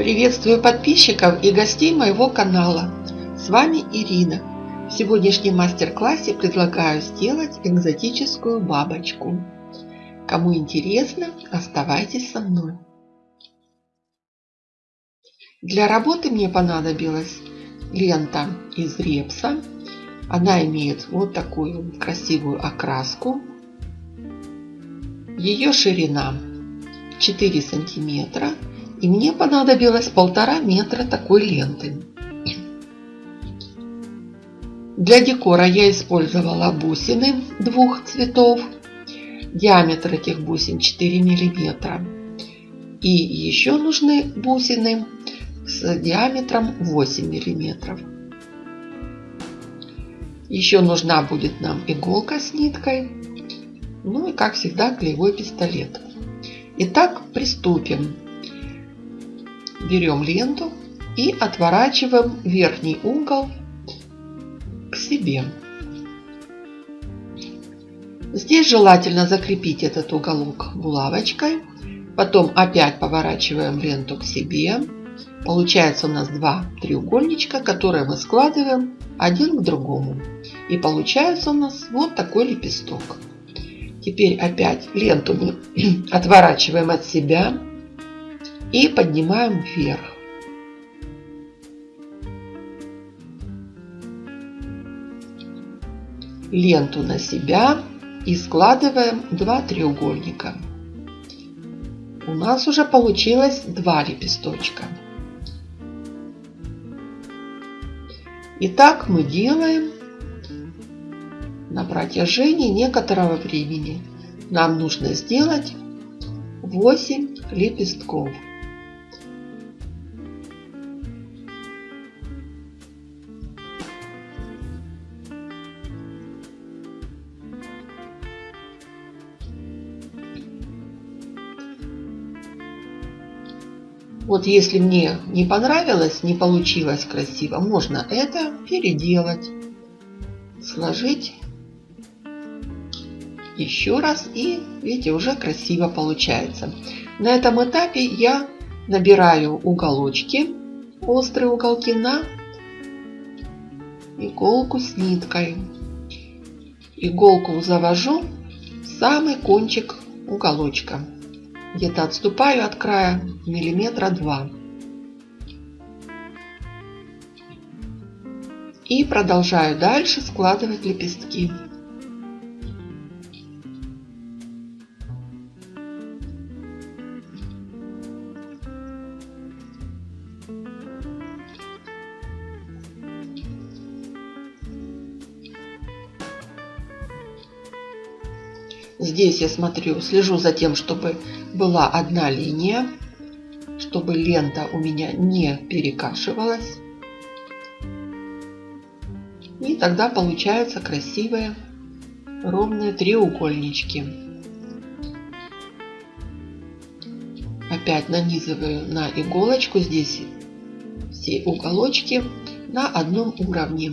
Приветствую подписчиков и гостей моего канала. С вами Ирина. В сегодняшнем мастер-классе предлагаю сделать экзотическую бабочку. Кому интересно, оставайтесь со мной. Для работы мне понадобилась лента из репса. Она имеет вот такую красивую окраску. Ее ширина 4 сантиметра. И мне понадобилось полтора метра такой ленты. Для декора я использовала бусины двух цветов. Диаметр этих бусин 4 миллиметра. И еще нужны бусины с диаметром 8 миллиметров. Еще нужна будет нам иголка с ниткой. Ну и как всегда клеевой пистолет. Итак, приступим. Берем ленту и отворачиваем верхний угол к себе. Здесь желательно закрепить этот уголок булавочкой. Потом опять поворачиваем ленту к себе. Получается у нас два треугольничка, которые мы складываем один к другому. И получается у нас вот такой лепесток. Теперь опять ленту мы отворачиваем от себя и поднимаем вверх. Ленту на себя и складываем два треугольника. У нас уже получилось два лепесточка. И так мы делаем на протяжении некоторого времени. Нам нужно сделать 8 лепестков. Вот если мне не понравилось, не получилось красиво, можно это переделать, сложить еще раз и видите уже красиво получается. На этом этапе я набираю уголочки, острые уголки на иголку с ниткой. Иголку завожу в самый кончик уголочка. Где-то отступаю от края миллиметра два. И продолжаю дальше складывать лепестки. Здесь я смотрю, слежу за тем, чтобы была одна линия, чтобы лента у меня не перекашивалась. И тогда получаются красивые ровные треугольнички. Опять нанизываю на иголочку здесь все уголочки на одном уровне.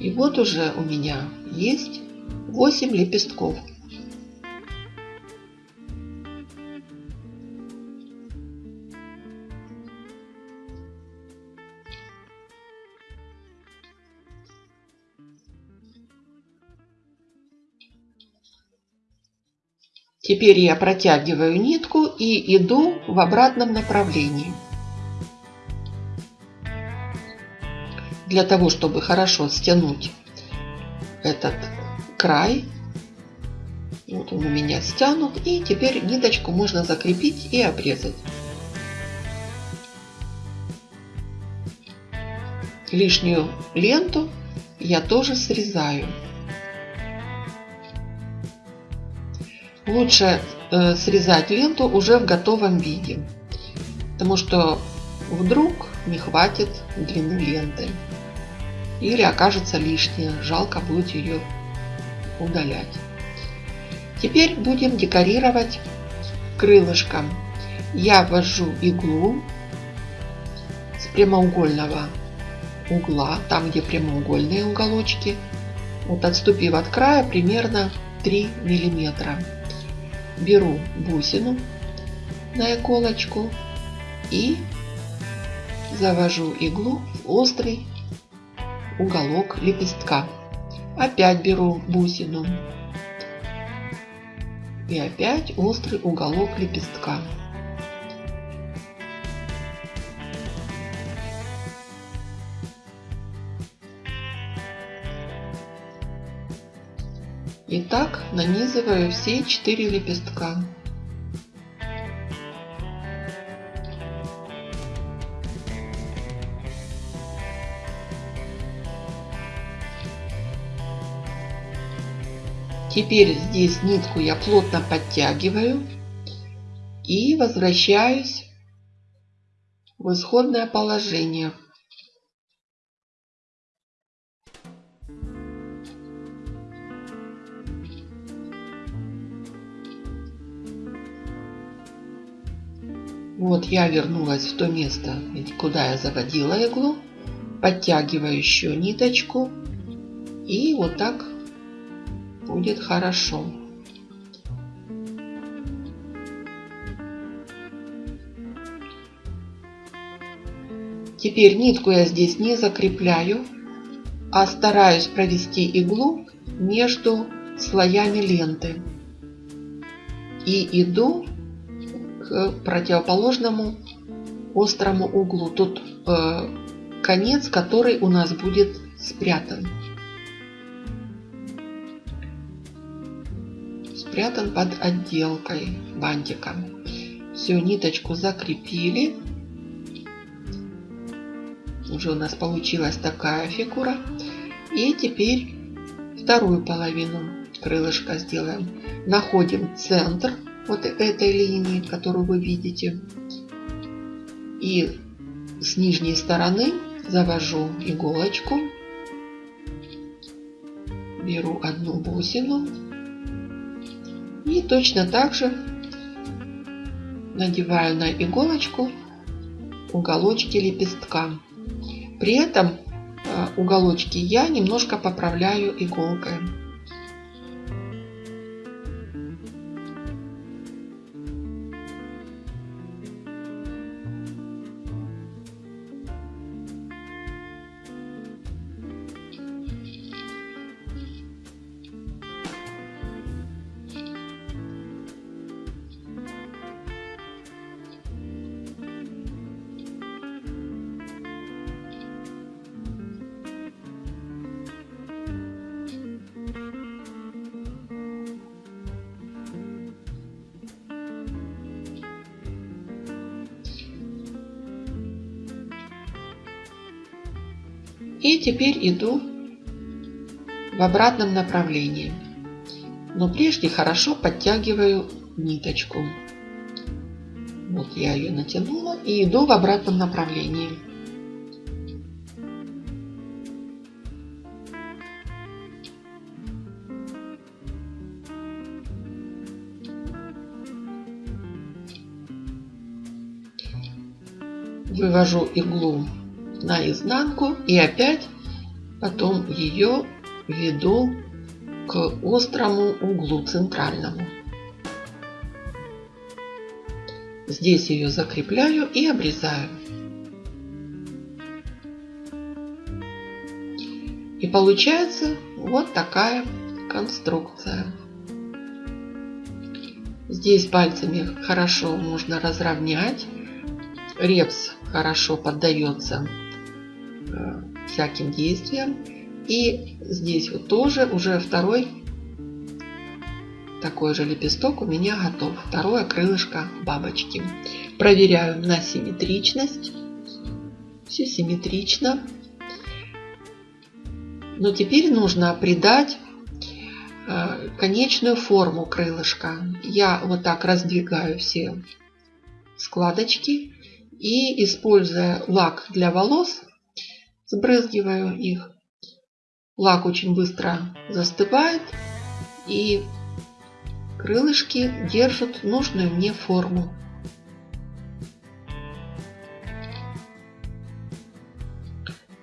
И вот уже у меня есть 8 лепестков. Теперь я протягиваю нитку и иду в обратном направлении. Для того, чтобы хорошо стянуть этот край. Вот он у меня стянут. И теперь ниточку можно закрепить и обрезать. Лишнюю ленту я тоже срезаю. Лучше э, срезать ленту уже в готовом виде. Потому что вдруг не хватит длины ленты или окажется лишняя, жалко будет ее удалять. Теперь будем декорировать крылышком. Я ввожу иглу с прямоугольного угла, там где прямоугольные уголочки, вот отступив от края примерно 3 миллиметра. беру бусину на иголочку и завожу иглу в острый уголок лепестка. Опять беру бусину и опять острый уголок лепестка. И так нанизываю все четыре лепестка. Теперь здесь нитку я плотно подтягиваю и возвращаюсь в исходное положение. Вот я вернулась в то место, куда я заводила иглу. Подтягиваю еще ниточку. И вот так будет хорошо. Теперь нитку я здесь не закрепляю, а стараюсь провести иглу между слоями ленты. И иду к противоположному острому углу. Тут э, конец, который у нас будет спрятан. Спрятан под отделкой бантиком. Все, ниточку закрепили. Уже у нас получилась такая фигура. И теперь вторую половину крылышка сделаем. Находим центр вот этой линии, которую вы видите. И с нижней стороны завожу иголочку. Беру одну бусину. Точно так же надеваю на иголочку уголочки лепестка. При этом а, уголочки я немножко поправляю иголкой. И теперь иду в обратном направлении. Но прежде хорошо подтягиваю ниточку. Вот я ее натянула и иду в обратном направлении. Вывожу иглу на изнанку и опять потом ее веду к острому углу центральному. Здесь ее закрепляю и обрезаю. И получается вот такая конструкция. Здесь пальцами хорошо можно разровнять. Репс хорошо поддается всяким действиям. И здесь вот тоже уже второй такой же лепесток у меня готов. Второе крылышко бабочки. Проверяю на симметричность. Все симметрично. Но теперь нужно придать э, конечную форму крылышка. Я вот так раздвигаю все складочки и используя лак для волос, сбрызгиваю их. Лак очень быстро застывает и крылышки держат нужную мне форму.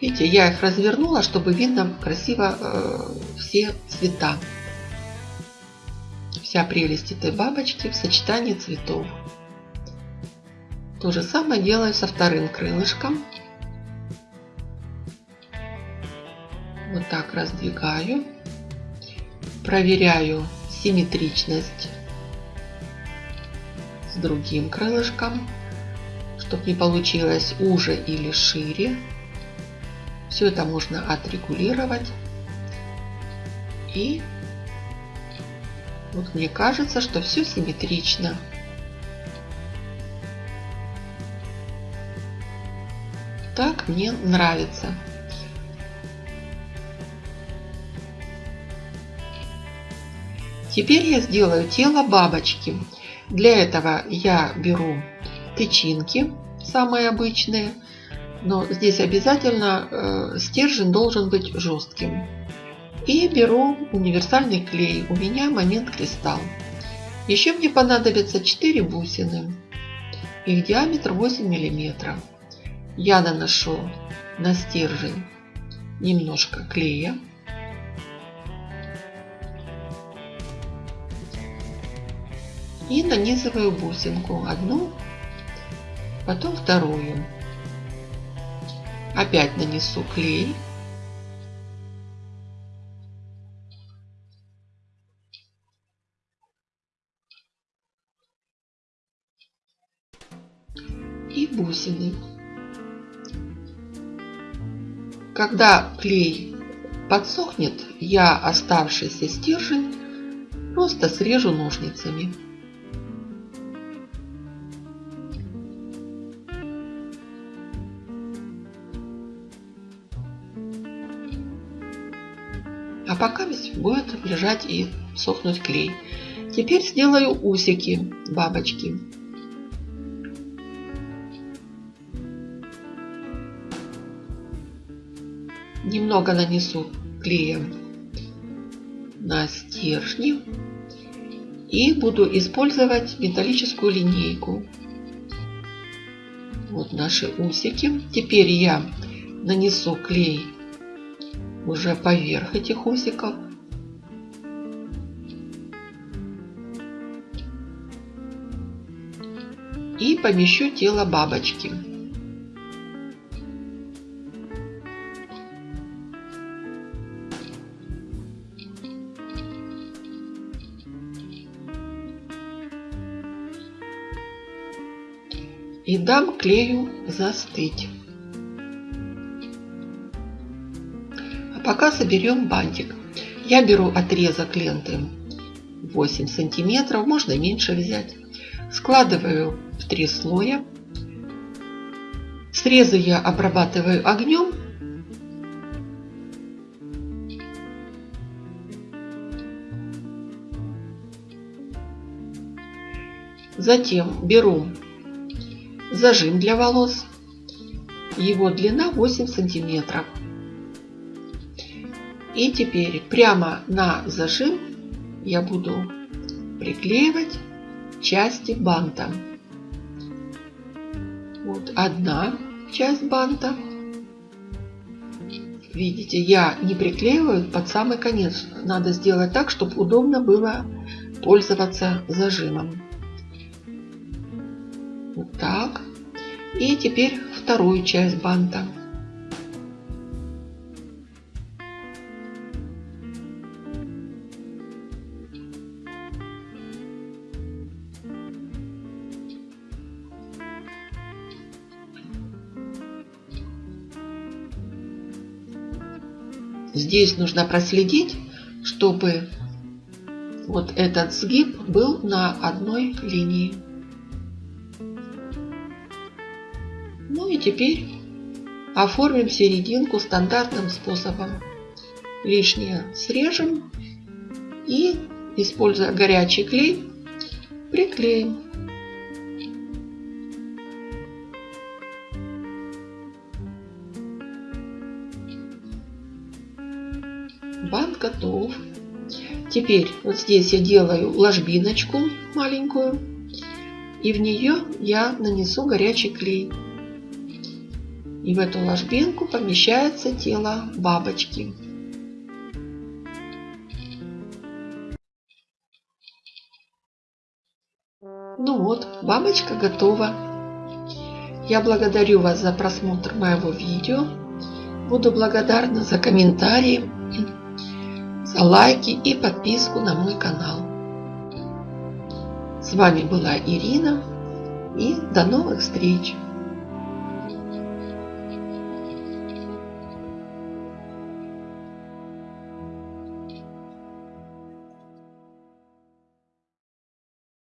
Видите, я их развернула, чтобы видно красиво э, все цвета. вся прелесть этой бабочки в сочетании цветов. То же самое делаю со вторым крылышком. Так раздвигаю. Проверяю симметричность с другим крылышком, чтобы не получилось уже или шире. Все это можно отрегулировать. И вот мне кажется, что все симметрично. Так мне нравится. Теперь я сделаю тело бабочки. Для этого я беру тычинки, самые обычные, но здесь обязательно э, стержень должен быть жестким. И беру универсальный клей, у меня момент кристалл. Еще мне понадобится 4 бусины, их диаметр 8 мм. Я наношу на стержень немножко клея. И нанизываю бусинку одну, потом вторую. Опять нанесу клей. И бусины. Когда клей подсохнет, я оставшийся стержень просто срежу ножницами. Будет лежать и сохнуть клей. Теперь сделаю усики бабочки. Немного нанесу клеем на стержни и буду использовать металлическую линейку. Вот наши усики. Теперь я нанесу клей уже поверх этих усиков. И помещу тело бабочки. И дам клею застыть. Пока соберем бантик. Я беру отрезок ленты 8 сантиметров, можно меньше взять. Складываю в три слоя. Срезы я обрабатываю огнем. Затем беру зажим для волос. Его длина 8 сантиметров. И теперь прямо на зажим я буду приклеивать части банта. Вот одна часть банта. Видите, я не приклеиваю под самый конец. Надо сделать так, чтобы удобно было пользоваться зажимом. Вот так. И теперь вторую часть банта. Здесь нужно проследить, чтобы вот этот сгиб был на одной линии. Ну и теперь оформим серединку стандартным способом. Лишнее срежем и, используя горячий клей, приклеим. Готов. Теперь вот здесь я делаю ложбиночку маленькую. И в нее я нанесу горячий клей. И в эту ложбинку помещается тело бабочки. Ну вот, бабочка готова. Я благодарю вас за просмотр моего видео. Буду благодарна за комментарии, лайки и подписку на мой канал. С вами была Ирина и до новых встреч!